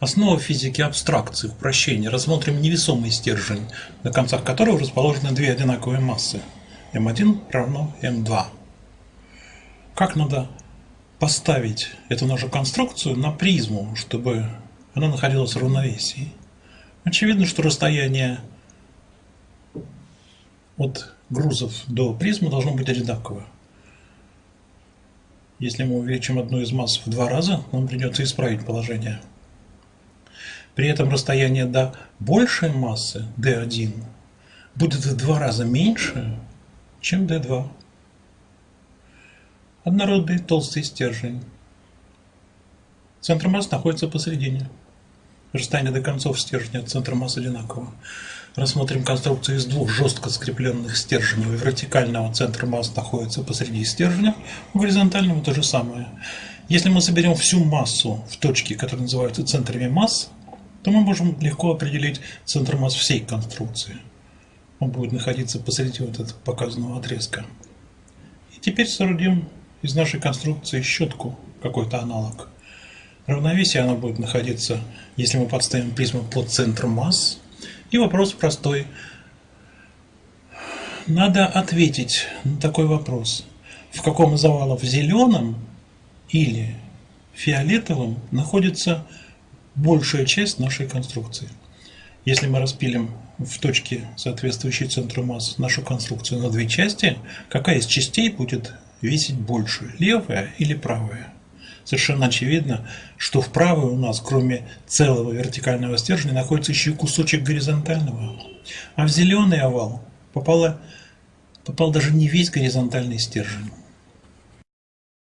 Основа физики абстракции, упрощения. Рассмотрим невесомый стержень, на концах которого расположены две одинаковые массы. М1 равно М2. Как надо поставить эту нашу конструкцию на призму, чтобы она находилась в равновесии? Очевидно, что расстояние от грузов до призмы должно быть одинаковое. Если мы увеличим одну из масс в два раза, нам придется исправить положение. При этом расстояние до большей массы D1 будет в два раза меньше, чем D2. Однородный толстый стержень. Центр масс находится посередине. Расстояние до концов стержня от центра масс одинаково. Рассмотрим конструкцию из двух жестко скрепленных стержней. У вертикального центра масс находится посреди стержня, у горизонтального то же самое. Если мы соберем всю массу в точке, которые называются центрами масс, то мы можем легко определить центр масс всей конструкции. Он будет находиться посреди вот этого показанного отрезка. И теперь соорудим из нашей конструкции щетку, какой-то аналог. Равновесие она будет находиться, если мы подставим призму под центр масс. И вопрос простой. Надо ответить на такой вопрос. В каком из овалов зеленом или фиолетовым находится большая часть нашей конструкции. Если мы распилим в точке, соответствующей центру масс, нашу конструкцию на две части, какая из частей будет весить больше, левая или правая? Совершенно очевидно, что в правой у нас, кроме целого вертикального стержня, находится еще и кусочек горизонтального. А в зеленый овал попало, попал даже не весь горизонтальный стержень.